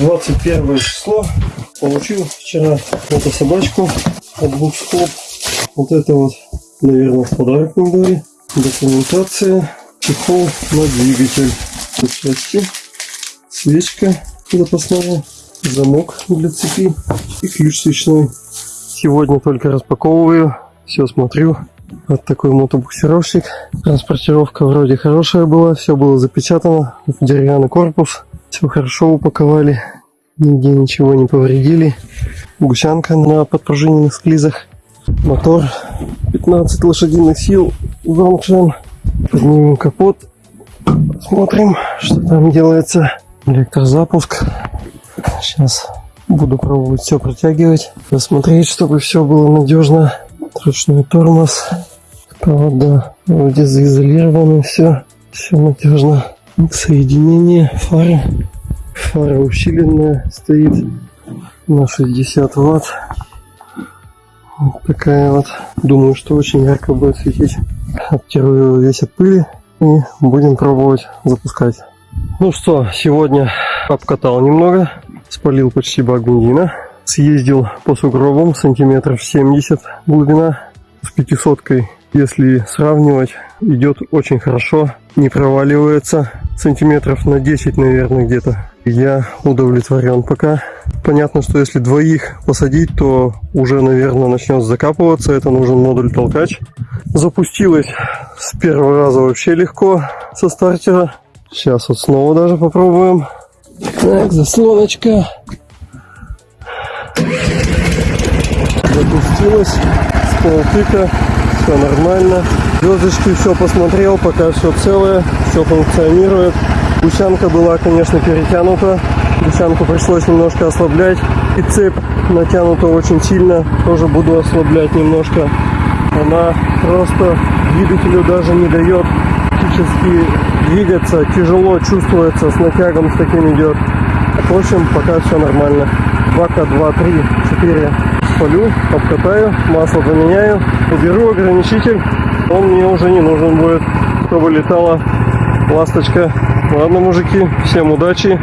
21 число. Получил вчера эту собачку от скоб. Вот это вот, наверное, в подарок мне дали. Документация. Чехол на двигатель. Тут части. Свечка запасная. Замок для цепи. И ключ свечной. Сегодня только распаковываю. Все смотрю. Вот такой мотобуксировщик. Транспортировка вроде хорошая была. Все было запечатано. Деревянный корпус. Все хорошо упаковали. Нигде ничего не повредили. Гусянка на подпружиненных склизах. Мотор 15 лошадиных сил. Зонкшен. Поднимем капот. Смотрим, что там делается. Электрозапуск. Сейчас буду пробовать все протягивать. Посмотреть, чтобы все было надежно. Ручной тормоз. Провода вроде заизолированы все. Все надежно. Соединение фары. Фара усиленная стоит на 60 ватт. Вот такая вот. Думаю, что очень ярко будет светить. Обтираю его весь от пыли и будем пробовать запускать. Ну что, сегодня обкатал немного, спалил почти бак съездил по сугробам сантиметров 70 глубина с 500 если сравнивать, идет очень хорошо, не проваливается сантиметров на 10, наверное, где-то. Я удовлетворен пока. Понятно, что если двоих посадить, то уже, наверное, начнет закапываться. Это нужен модуль толкач. Запустилась с первого раза вообще легко со стартера. Сейчас вот снова даже попробуем. Так, заслоночка. Запустилась с полтыка. Все нормально. Звездочки все посмотрел, пока все целое, все функционирует. Гусянка была, конечно, перетянута. Гусянку пришлось немножко ослаблять. И цепь натянута очень сильно. Тоже буду ослаблять немножко. Она просто двигателю даже не дает практически двигаться. Тяжело чувствуется, с натягом с таким идет. В общем, пока все нормально. Бака 2, 3, 4 спалю, обкатаю, масло поменяю, уберу ограничитель. Он мне уже не нужен будет, чтобы летала ласточка Ладно, мужики, всем удачи.